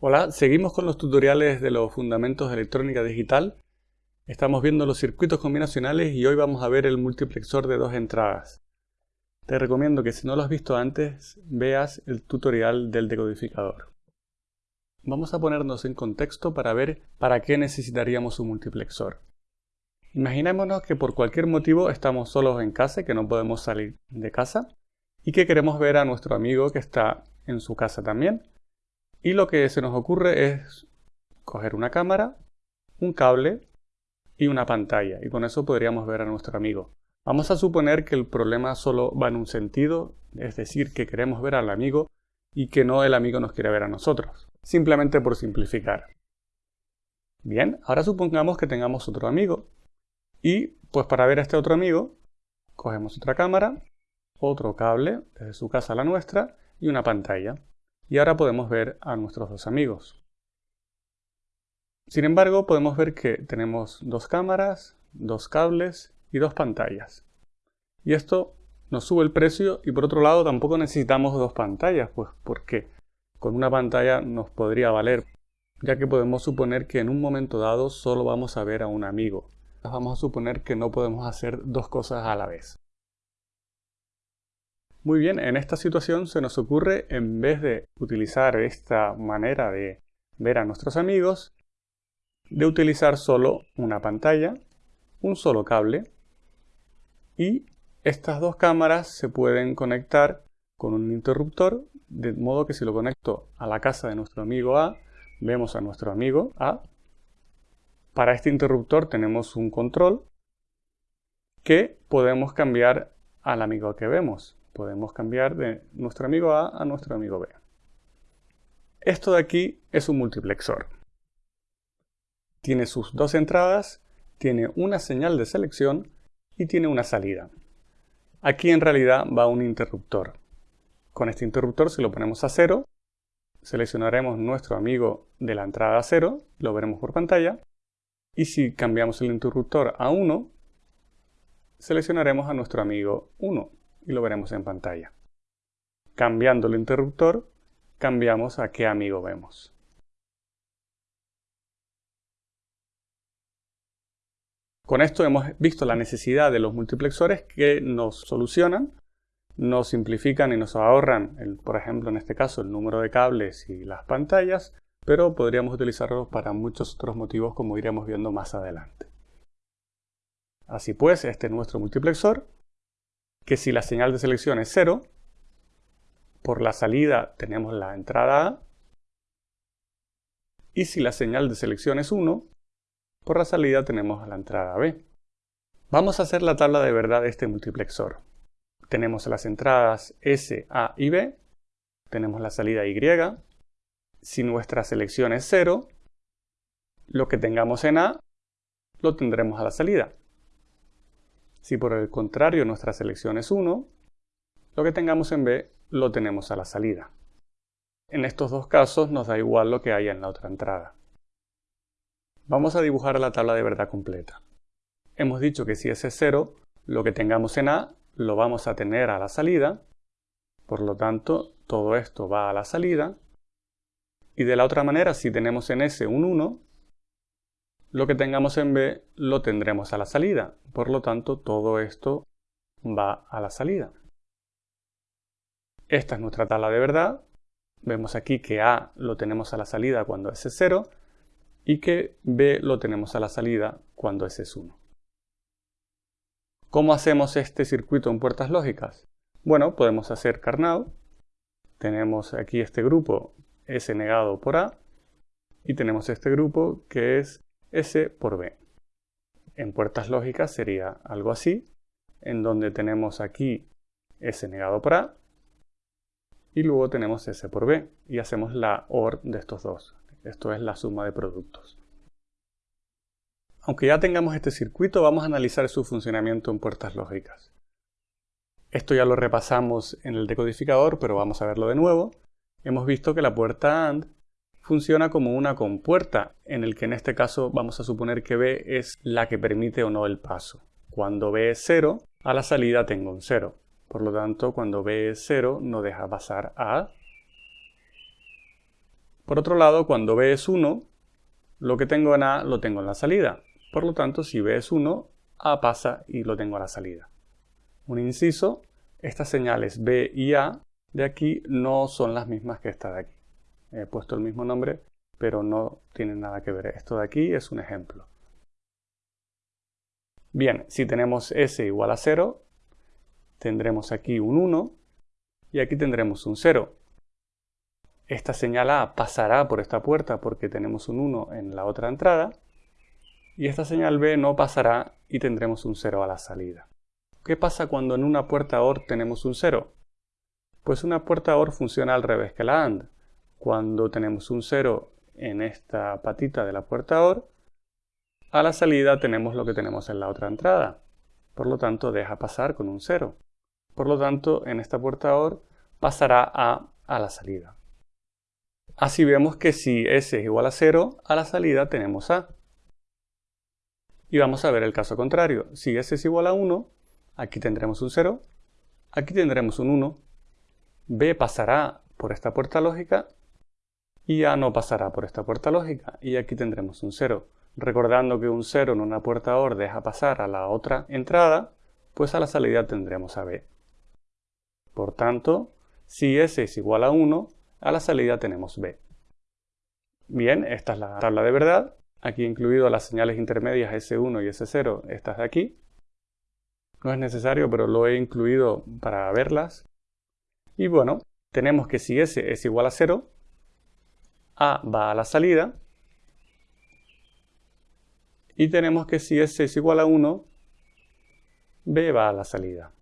Hola, seguimos con los tutoriales de los fundamentos de electrónica digital. Estamos viendo los circuitos combinacionales y hoy vamos a ver el multiplexor de dos entradas. Te recomiendo que si no lo has visto antes, veas el tutorial del decodificador. Vamos a ponernos en contexto para ver para qué necesitaríamos un multiplexor. Imaginémonos que por cualquier motivo estamos solos en casa, que no podemos salir de casa, y que queremos ver a nuestro amigo que está en su casa también, y lo que se nos ocurre es coger una cámara, un cable y una pantalla. Y con eso podríamos ver a nuestro amigo. Vamos a suponer que el problema solo va en un sentido, es decir, que queremos ver al amigo y que no el amigo nos quiere ver a nosotros. Simplemente por simplificar. Bien, ahora supongamos que tengamos otro amigo. Y pues para ver a este otro amigo, cogemos otra cámara, otro cable, desde su casa a la nuestra, y una pantalla y ahora podemos ver a nuestros dos amigos. Sin embargo, podemos ver que tenemos dos cámaras, dos cables y dos pantallas. Y esto nos sube el precio y por otro lado tampoco necesitamos dos pantallas, pues porque con una pantalla nos podría valer, ya que podemos suponer que en un momento dado solo vamos a ver a un amigo. Vamos a suponer que no podemos hacer dos cosas a la vez. Muy bien, en esta situación se nos ocurre, en vez de utilizar esta manera de ver a nuestros amigos, de utilizar solo una pantalla, un solo cable y estas dos cámaras se pueden conectar con un interruptor, de modo que si lo conecto a la casa de nuestro amigo A, vemos a nuestro amigo A. Para este interruptor tenemos un control que podemos cambiar al amigo que vemos podemos cambiar de nuestro amigo A a nuestro amigo B. Esto de aquí es un multiplexor. Tiene sus dos entradas, tiene una señal de selección y tiene una salida. Aquí en realidad va un interruptor. Con este interruptor si lo ponemos a cero, seleccionaremos nuestro amigo de la entrada 0, lo veremos por pantalla, y si cambiamos el interruptor a 1, seleccionaremos a nuestro amigo 1 y lo veremos en pantalla. Cambiando el interruptor, cambiamos a qué amigo vemos. Con esto hemos visto la necesidad de los multiplexores que nos solucionan, nos simplifican y nos ahorran, por ejemplo en este caso, el número de cables y las pantallas, pero podríamos utilizarlos para muchos otros motivos como iremos viendo más adelante. Así pues, este es nuestro multiplexor que si la señal de selección es 0, por la salida tenemos la entrada A, y si la señal de selección es 1, por la salida tenemos la entrada B. Vamos a hacer la tabla de verdad de este multiplexor. Tenemos las entradas S, A y B, tenemos la salida Y. Si nuestra selección es 0, lo que tengamos en A lo tendremos a la salida. Si por el contrario nuestra selección es 1, lo que tengamos en B lo tenemos a la salida. En estos dos casos nos da igual lo que haya en la otra entrada. Vamos a dibujar la tabla de verdad completa. Hemos dicho que si ese es 0, lo que tengamos en A lo vamos a tener a la salida, por lo tanto todo esto va a la salida, y de la otra manera si tenemos en S un 1, lo que tengamos en B lo tendremos a la salida. Por lo tanto, todo esto va a la salida. Esta es nuestra tabla de verdad. Vemos aquí que A lo tenemos a la salida cuando S es 0 y que B lo tenemos a la salida cuando S es 1. ¿Cómo hacemos este circuito en puertas lógicas? Bueno, podemos hacer Carnot. Tenemos aquí este grupo S negado por A y tenemos este grupo que es S por B. En puertas lógicas sería algo así, en donde tenemos aquí S negado por A y luego tenemos S por B y hacemos la OR de estos dos. Esto es la suma de productos. Aunque ya tengamos este circuito, vamos a analizar su funcionamiento en puertas lógicas. Esto ya lo repasamos en el decodificador, pero vamos a verlo de nuevo. Hemos visto que la puerta AND funciona como una compuerta, en el que en este caso vamos a suponer que B es la que permite o no el paso. Cuando B es 0, a la salida tengo un 0. Por lo tanto, cuando B es 0, no deja pasar a. Por otro lado, cuando B es 1, lo que tengo en A lo tengo en la salida. Por lo tanto, si B es 1, A pasa y lo tengo a la salida. Un inciso, estas señales B y A de aquí no son las mismas que esta de aquí. He puesto el mismo nombre, pero no tienen nada que ver. Esto de aquí es un ejemplo. Bien, si tenemos S igual a 0, tendremos aquí un 1 y aquí tendremos un 0. Esta señal A pasará por esta puerta porque tenemos un 1 en la otra entrada y esta señal B no pasará y tendremos un 0 a la salida. ¿Qué pasa cuando en una puerta OR tenemos un 0? Pues una puerta OR funciona al revés que la AND. Cuando tenemos un 0 en esta patita de la puerta OR, a la salida tenemos lo que tenemos en la otra entrada. Por lo tanto, deja pasar con un 0. Por lo tanto, en esta puerta OR pasará A a la salida. Así vemos que si S es igual a 0, a la salida tenemos A. Y vamos a ver el caso contrario. Si S es igual a 1, aquí tendremos un 0, aquí tendremos un 1. B pasará por esta puerta lógica y A no pasará por esta puerta lógica y aquí tendremos un 0. Recordando que un 0 en una puerta OR deja pasar a la otra entrada, pues a la salida tendremos a B. Por tanto, si S es igual a 1, a la salida tenemos B. Bien, esta es la tabla de verdad. Aquí incluido las señales intermedias S1 y S0, estas de aquí. No es necesario, pero lo he incluido para verlas. Y bueno, tenemos que si S es igual a 0, A va a la salida. Y tenemos que si S es igual a 1, B va a la salida.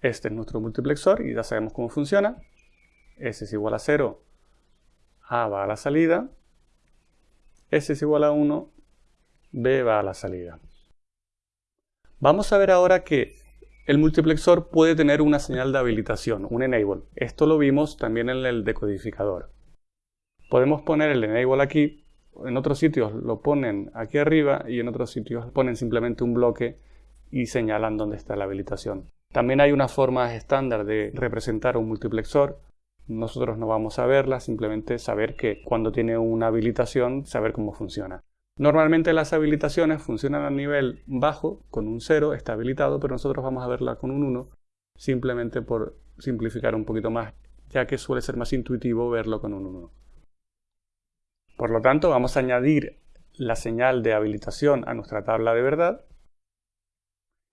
Este es nuestro multiplexor y ya sabemos cómo funciona. S es igual a 0, A va a la salida. S es igual a 1, B va a la salida. Vamos a ver ahora que el multiplexor puede tener una señal de habilitación, un enable. Esto lo vimos también en el decodificador. Podemos poner el enable aquí, en otros sitios lo ponen aquí arriba y en otros sitios ponen simplemente un bloque y señalan dónde está la habilitación. También hay una forma estándar de representar un multiplexor. Nosotros no vamos a verla, simplemente saber que cuando tiene una habilitación, saber cómo funciona. Normalmente las habilitaciones funcionan a nivel bajo, con un 0, está habilitado, pero nosotros vamos a verla con un 1, simplemente por simplificar un poquito más, ya que suele ser más intuitivo verlo con un 1. Por lo tanto, vamos a añadir la señal de habilitación a nuestra tabla de verdad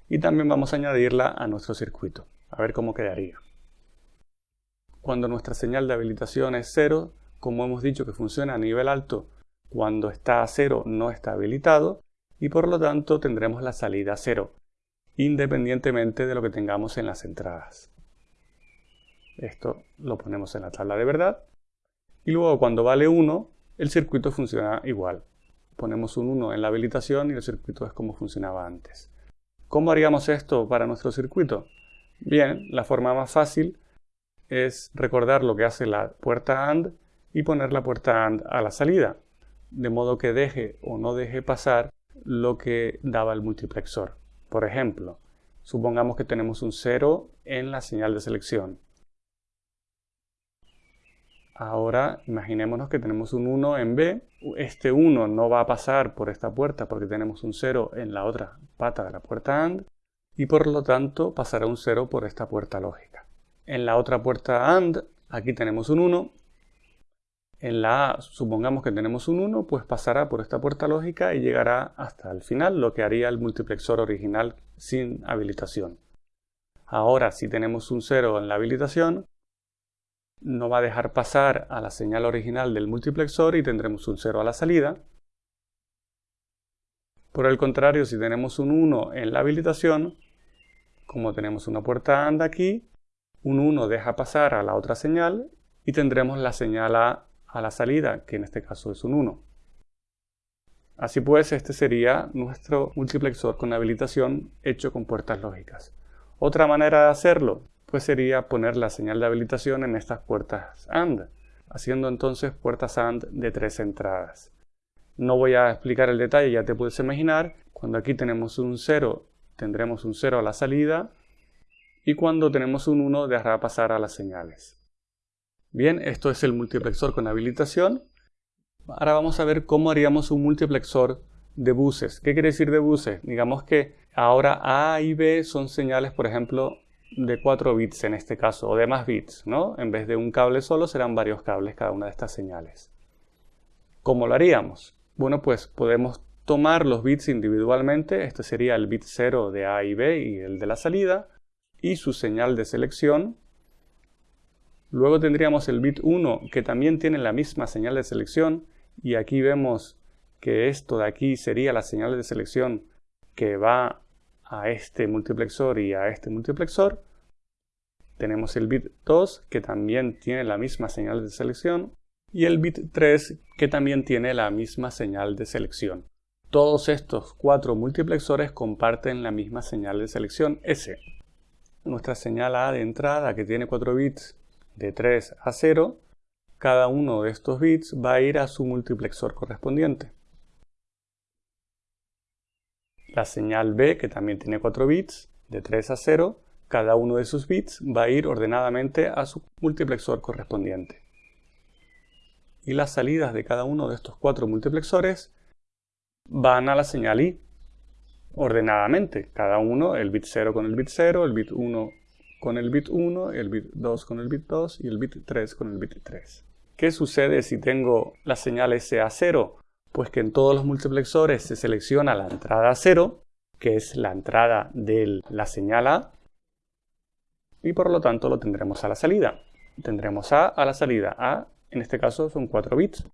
y también vamos a añadirla a nuestro circuito, a ver cómo quedaría. Cuando nuestra señal de habilitación es 0, como hemos dicho que funciona a nivel alto, cuando está a 0 no está habilitado y por lo tanto tendremos la salida a 0, independientemente de lo que tengamos en las entradas. Esto lo ponemos en la tabla de verdad y luego cuando vale 1 el circuito funciona igual. Ponemos un 1 en la habilitación y el circuito es como funcionaba antes. ¿Cómo haríamos esto para nuestro circuito? Bien, la forma más fácil es recordar lo que hace la puerta AND y poner la puerta AND a la salida, de modo que deje o no deje pasar lo que daba el multiplexor. Por ejemplo, supongamos que tenemos un 0 en la señal de selección. Ahora imaginémonos que tenemos un 1 en B. Este 1 no va a pasar por esta puerta porque tenemos un 0 en la otra pata de la puerta AND y por lo tanto pasará un 0 por esta puerta lógica. En la otra puerta AND aquí tenemos un 1. En la A supongamos que tenemos un 1, pues pasará por esta puerta lógica y llegará hasta el final, lo que haría el multiplexor original sin habilitación. Ahora si tenemos un 0 en la habilitación, no va a dejar pasar a la señal original del multiplexor y tendremos un 0 a la salida. Por el contrario, si tenemos un 1 en la habilitación, como tenemos una puerta AND aquí, un 1 deja pasar a la otra señal y tendremos la señal A a la salida, que en este caso es un 1. Así pues, este sería nuestro multiplexor con habilitación hecho con puertas lógicas. Otra manera de hacerlo pues sería poner la señal de habilitación en estas puertas AND, haciendo entonces puertas AND de tres entradas. No voy a explicar el detalle, ya te puedes imaginar, cuando aquí tenemos un 0 tendremos un 0 a la salida y cuando tenemos un 1 dejará pasar a las señales. Bien, esto es el multiplexor con habilitación. Ahora vamos a ver cómo haríamos un multiplexor de buses. ¿Qué quiere decir de buses? Digamos que ahora A y B son señales, por ejemplo, de 4 bits en este caso, o de más bits, ¿no? En vez de un cable solo serán varios cables cada una de estas señales. ¿Cómo lo haríamos? Bueno, pues podemos tomar los bits individualmente, este sería el bit 0 de A y B y el de la salida, y su señal de selección. Luego tendríamos el bit 1 que también tiene la misma señal de selección, y aquí vemos que esto de aquí sería la señal de selección que va a este multiplexor y a este multiplexor. Tenemos el bit 2 que también tiene la misma señal de selección y el bit 3 que también tiene la misma señal de selección. Todos estos cuatro multiplexores comparten la misma señal de selección S. Nuestra señal A de entrada que tiene 4 bits de 3 a 0, cada uno de estos bits va a ir a su multiplexor correspondiente. La señal B, que también tiene 4 bits, de 3 a 0, cada uno de sus bits va a ir ordenadamente a su multiplexor correspondiente. Y las salidas de cada uno de estos cuatro multiplexores van a la señal I, ordenadamente. Cada uno, el bit 0 con el bit 0, el bit 1 con el bit 1, el bit 2 con el bit 2 y el bit 3 con el bit 3. ¿Qué sucede si tengo la señal S a 0? Pues que en todos los multiplexores se selecciona la entrada 0, que es la entrada de la señal A, y por lo tanto lo tendremos a la salida. Tendremos A a la salida. A, en este caso, son 4 bits.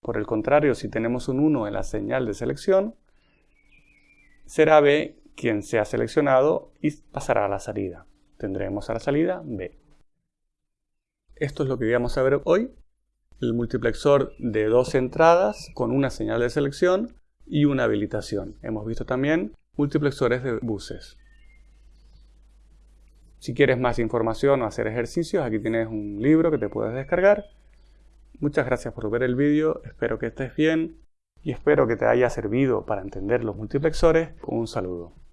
Por el contrario, si tenemos un 1 en la señal de selección, será B quien sea seleccionado y pasará a la salida. Tendremos a la salida B. Esto es lo que íbamos a ver hoy el multiplexor de dos entradas con una señal de selección y una habilitación. Hemos visto también multiplexores de buses. Si quieres más información o hacer ejercicios, aquí tienes un libro que te puedes descargar. Muchas gracias por ver el vídeo, espero que estés bien y espero que te haya servido para entender los multiplexores. Un saludo.